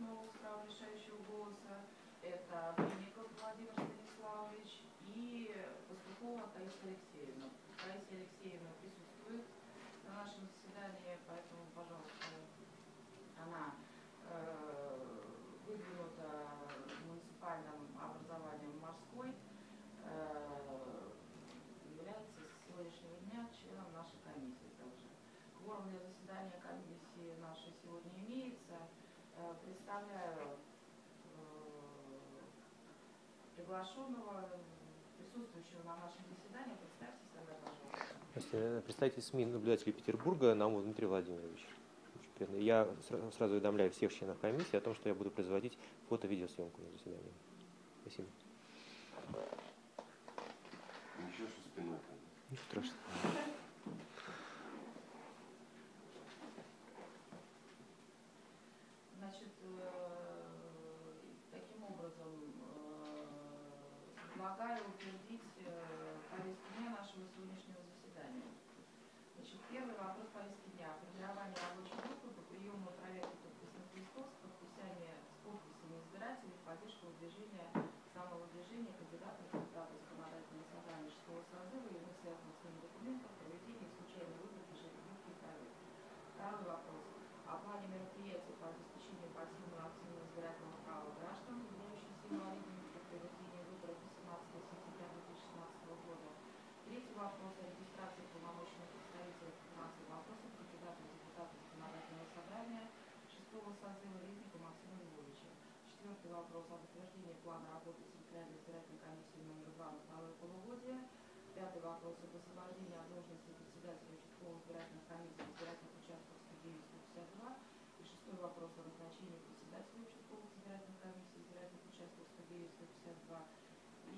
нового с правом решающего голоса. Это Винников Владимир Станиславович и Пастухова Таисия Алексеевна. Таисия Алексеевна присутствует на нашем заседании, поэтому, пожалуйста, она э, выдвинута муниципальным образованием морской, э, является с сегодняшнего дня членом нашей комиссии также. Кворум для заседания комиссии нашей сегодня имеется. Э, Представляю э, приглашенного, присутствующего на нашем заседании. Представьтесь тогда, пожалуйста. Здравствуйте. Представитель СМИ наблюдателей Петербурга Наумов Дмитрий Владимирович. Я сра- сразу уведомляю всех членов комиссии о том, что я буду производить фото-видеосъемку на заседании. Спасибо. Ничего, что спиной там. Ничего страшного. Значит, э, таким образом э, предлагаю утвердить э, повестку дня нашего сегодняшнего заседания. Значит, первый вопрос повестки дня. Формирование рабочей группы по приему проекта подписных листов с подписями, с подписями избирателей в поддержку выдвижения самого движения кандидата в депутаты законодательного собрания 6 созыва и иных связанных с ним документов, проведения случайной выборки жеребьевки и проверки. Второй вопрос. О плане мероприятий по обеспечению пассивного активного избирательного права граждан, являющихся инвалидами при проведении выборов 18 сентября 2016 года. Третий вопрос о регистрации полномочных представителей по финансовым вопросам кандидата в депутаты законодательного собрания 6 созыва Резника Максима Львовича. Четвертый вопрос о утверждении плана работы Центральной избирательной комиссии номер 2 на второе полугодие. Пятый вопрос об освобождении от должности председателя участковых избирательных комиссий избирательных 152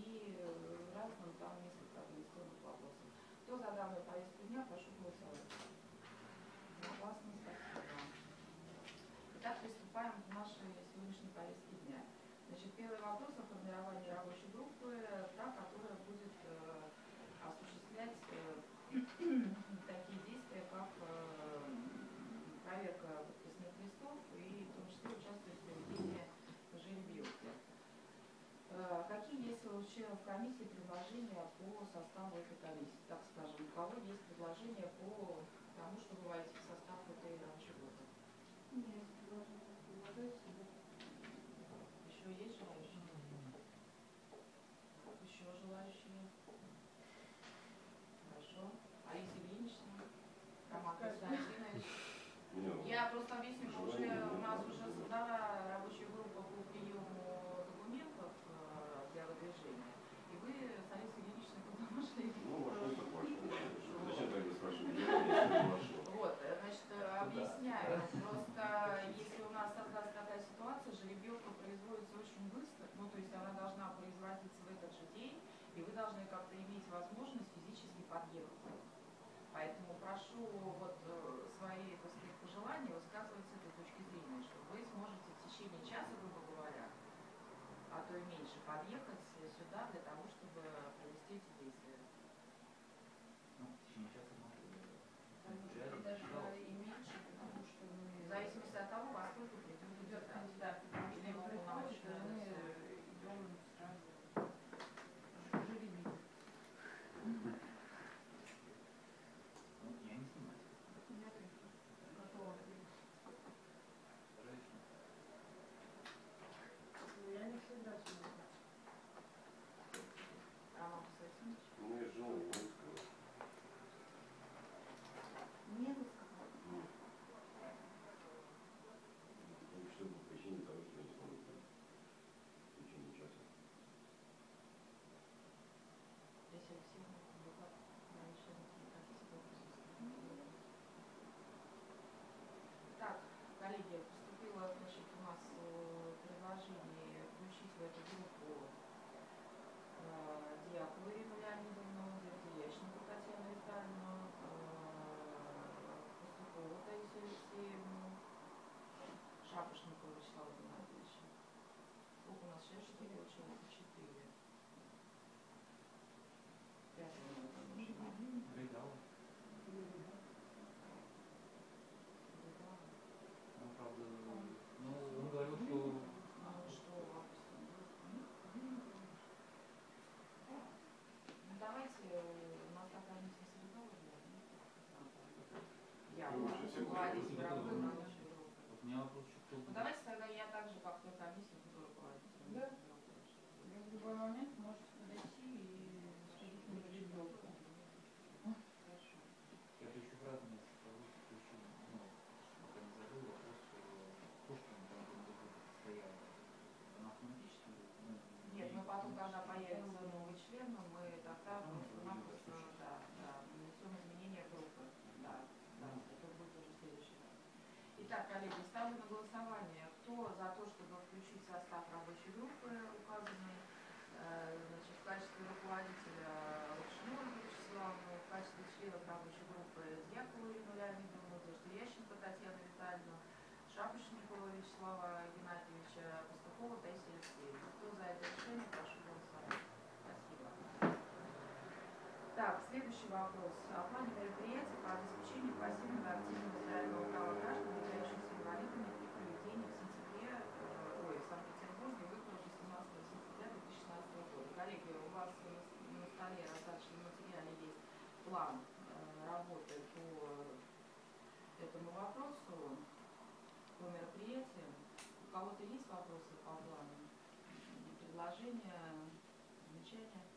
и э, разным ну, там несколько организационных вопросов. Кто за данную повестку дня, прошу голосовать. Классно, спасибо. Итак, приступаем к нашей сегодняшней повестке дня. Значит, первый вопрос о формировании рабочей группы У членов комиссии предложения по составу этой комиссии? Так скажем, у кого есть предложения по тому, чтобы войти в состав этой рабочей группы? Нет, предлагаю себе. Еще есть желающие? Еще желающие? Хорошо. Алиса Ильинична? Роман Константинович? Меня Я просто объясню, что уже у нас уже создана рабочая группа по приему документов э, для выдвижения. И вы с Алисой Ильиничной куда пошли? Ну, вошел так вошел. Зачем тогда спрашивать? Я не вошел. Вот, э, значит, э, объясняю. Просто если у нас создастся такая ситуация, жеребьевка производится очень быстро, ну, то есть она должна производиться в этот же день, и вы должны как-то иметь возможность физически подъехать. Поэтому прошу вот э, свои, так сказать, пожелания высказывать с этой точки зрения, что вы сможете в течение часа, грубо говоря, а то и меньше, подъехать сюда для того, чтобы uguali sicuramente. коллеги, ставлю на голосование, кто за то, чтобы включить состав рабочей группы, указанный э, значит, в качестве руководителя Лукшинова Вячеславовна, в качестве членов рабочей группы Дьякова Ирина Леонидовна, Ященко Татьяна Витальевна, Шапочникова Вячеслава Геннадьевича, Пастухова Таисия Алексеевна. Кто за это решение, прошу голосовать. Спасибо. Так, следующий вопрос. О плане мероприятий по обеспечению пассивного активного здоровья права граждан, Э, Коллеги, у вас на столе раздачном материале есть план э, работы по этому вопросу, по мероприятиям. У кого-то есть вопросы по плану? Предложения, замечания?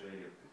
Jay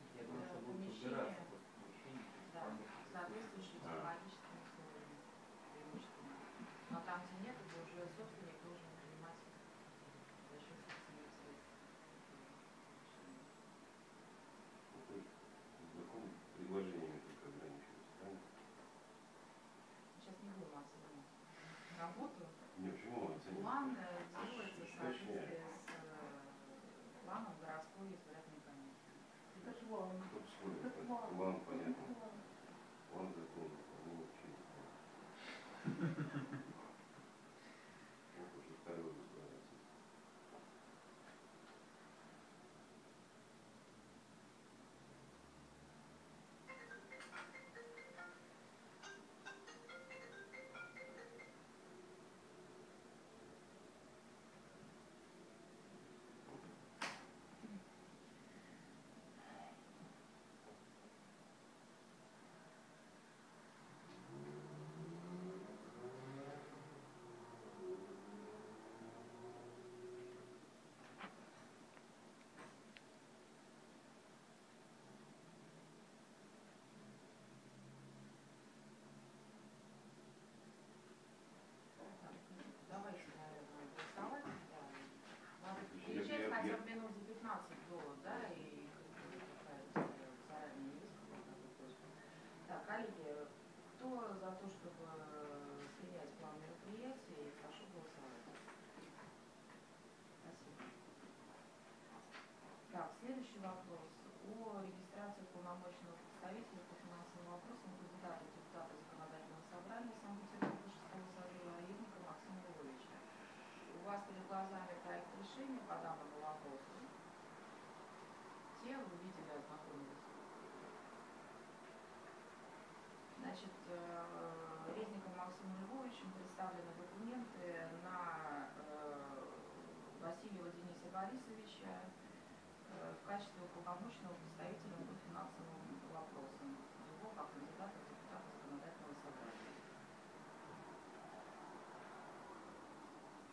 Львовичем представлены документы на э, Васильева Дениса Борисовича э, в качестве уполномоченного представителя по финансовым вопросам его как кандидата в депутата законодательного собрания.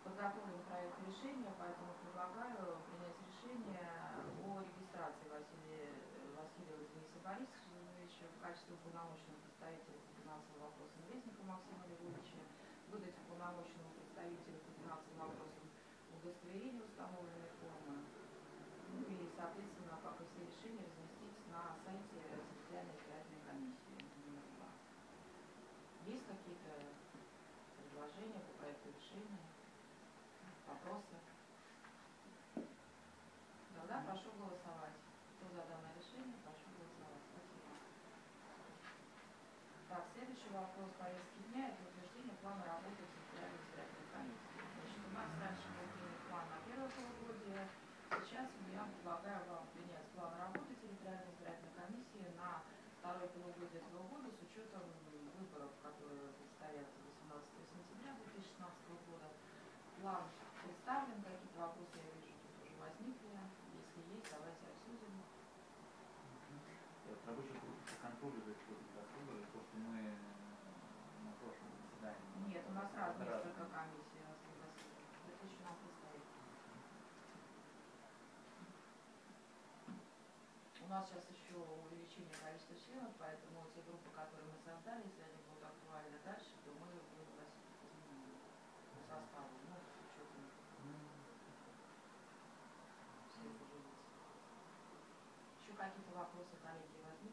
Подготовлен проект решения, поэтому предлагаю принять решение о регистрации Василия, Васильева Дениса Борисовича в качестве уполномоченного представителя по финансовым вопросам Резника Максима Львовича, выдать уполномоченному представителю по финансовым вопросам удостоверение установленной формы, ну и, соответственно, как и все решения, разместить на сайте территориальной избирательной комиссии номер два. Есть какие-то предложения по проекту решения? Вопросы? Тогда прошу голосовать. Кто за данное решение, прошу голосовать. Спасибо. Так, следующий вопрос повестки дня – это плана работы территориальной избирательной комиссии. Значит, у нас раньше был принят план на первое полугодие. Сейчас я предлагаю вам принять план работы территориальной избирательной комиссии на второе полугодие этого года с учетом выборов, которые предстоят 18 сентября 2016 года. План представлен, какие-то вопросы, я вижу, тут уже возникли. Если есть, давайте обсудим. Рабочая группа исходом дохода, то, что мы э, на прошлом заседании... Нет, у нас раз несколько комиссий, раз пригласили. Это еще нам предстоит. У нас сейчас еще увеличение количества членов, поэтому те группы, которые мы создали, если они будут актуальны дальше, то мы будем вносить по составу, ну, с учетом всех уже. Еще какие-то вопросы, коллеги, возникли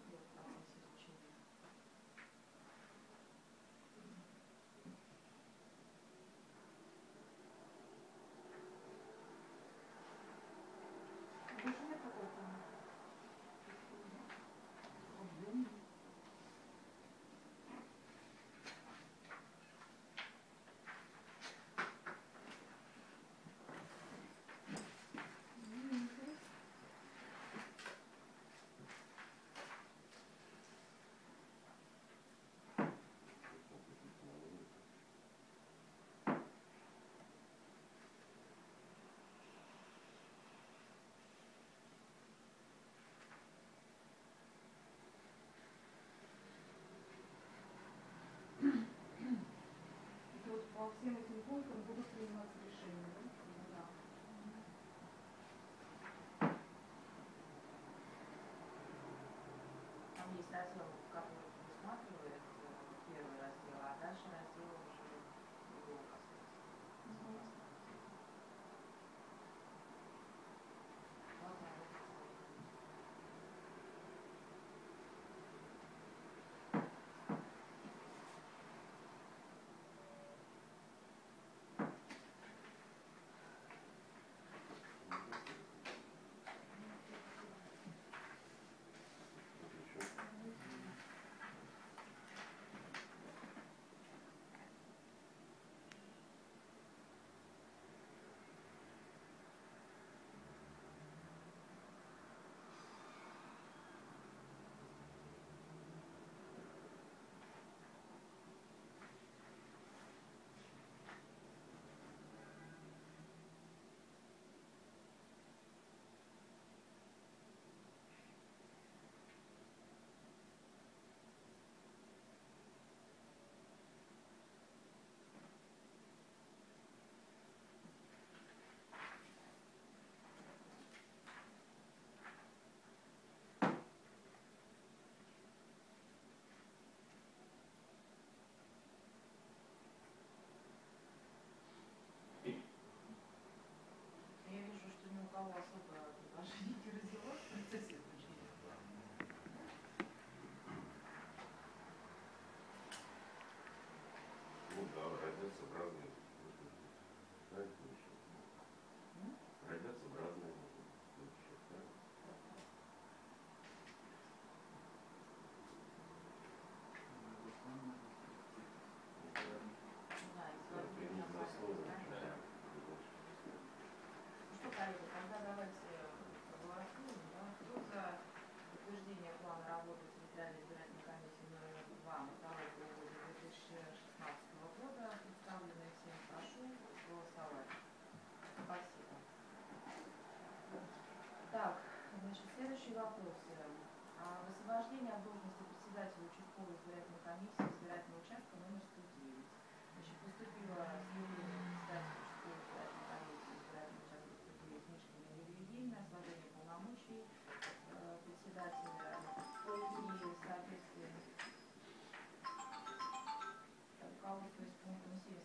Это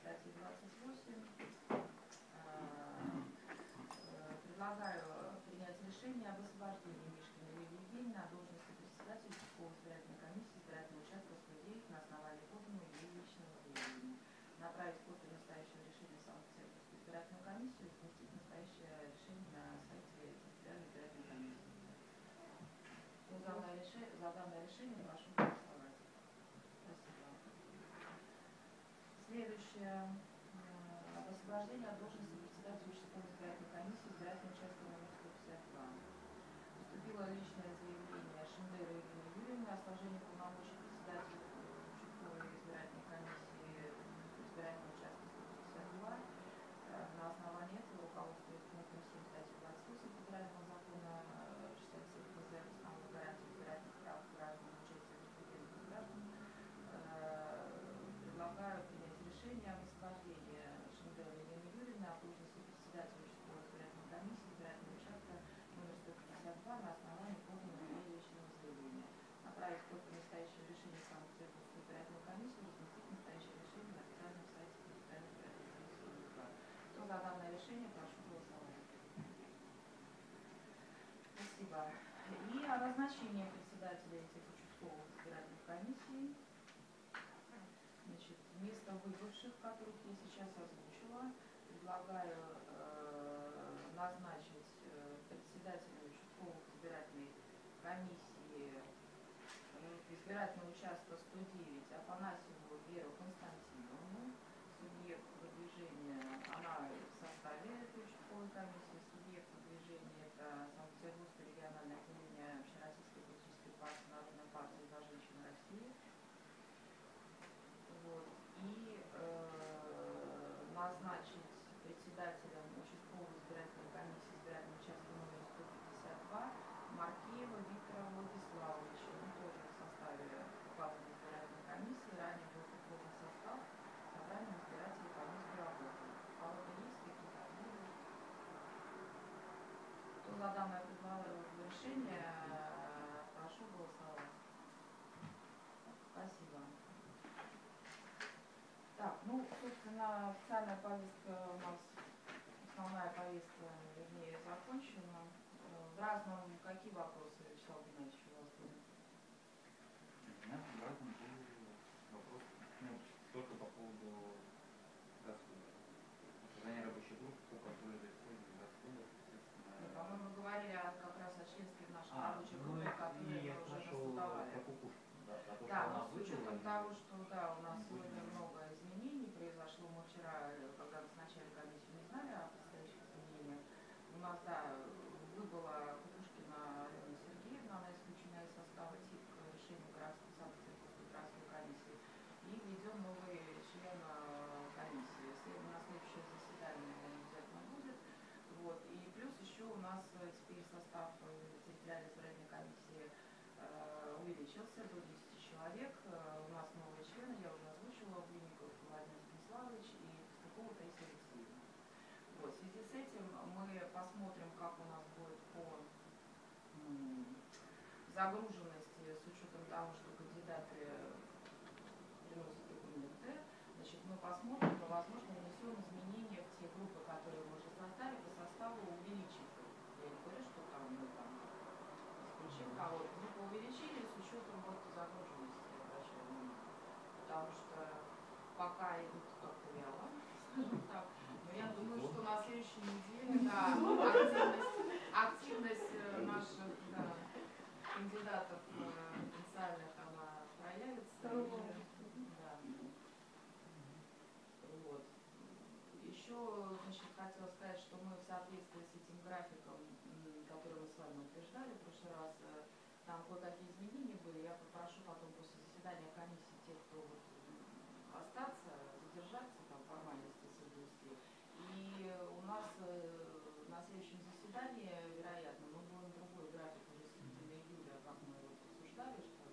статьи 28. Э, предлагаю принять решение об освобождении Мишкина Юрия Евгеньевна от должности председателя Чеховой избирательной комиссии избирательного участка 109 на основании подлинного ее личного времени. Направить копию настоящего решения Санкт-Петербургскую избирательную комиссию и разместить настоящее решение на сайте Центральной избирательной комиссии. За данное решение прошу следующее э, освобождение от должности решения прошу голосовать. Спасибо. И о назначении председателя этих участковых избирательных комиссий. Значит, вместо выбывших, которых я сейчас озвучила, предлагаю э, назначить э, председателя участковых избирательной комиссии э, избирательного участка 109 Афанасьева Веру Константинову представитель субъекта движения – это Санкт-Петербургское региональное отделение Общероссийской политической партии Народной партии «За женщин России». Вот. И э, назначить председателя за данное решение. Прошу голосовать. Спасибо. Так, ну, собственно, официальная повестка у нас, основная повестка, вернее, закончена. Э, в какие вопросы члена комиссии. Если у нас общее заседание обязательно будет. Вот. И плюс еще у нас э, теперь состав э, территориальной избирательной комиссии э, увеличился до 10 человек. У нас новые члены, я уже озвучила, Блинников Владимир Станиславович и Пастухова Таисия Алексеевна. Вот. В связи с этим мы посмотрим, как у нас будет по загруженности с учетом того, что кандидаты посмотрим, то, возможно, внесем изменения в те группы, которые мы уже составили, по составу увеличим. Я не говорю, что там мы там исключим кого-то. Мы увеличили с учетом вот загруженности, я обращаю внимание. Потому что пока идут как вяло, скажем так, но я думаю, что на следующей неделе, да, активность, активность э, наших да, кандидатов э, потенциальных, она проявится. Еще, значит, хотела сказать, что мы в соответствии с этим графиком, который мы с вами утверждали в прошлый раз, э, там кое-какие изменения были. Я попрошу потом после заседания комиссии тех, кто вот, остаться, задержаться, там формальности соблюсти. И у нас э, на следующем заседании, вероятно, мы будем другой график уже середины июля, как мы вот обсуждали, что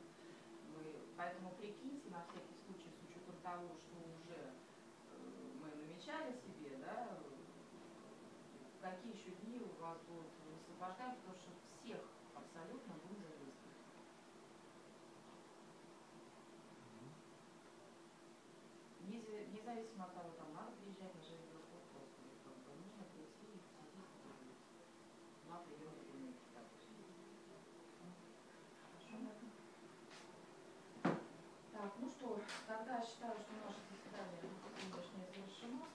мы, поэтому прикиньте на всякий случай, с учетом того, что уже мы намечали себе, да, какие еще дни у вас будут высвобождаем, потому что всех абсолютно задействовать. Незе- Независимо от того, там надо приезжать на железный просто, как бы нужно прийти и сидеть на приеме клиники, допустим. Так, ну что, тогда считаю, что завершено.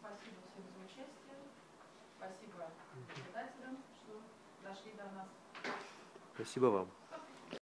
Спасибо всем за участие. Спасибо наблюдателям, что дошли до нас. Спасибо вам.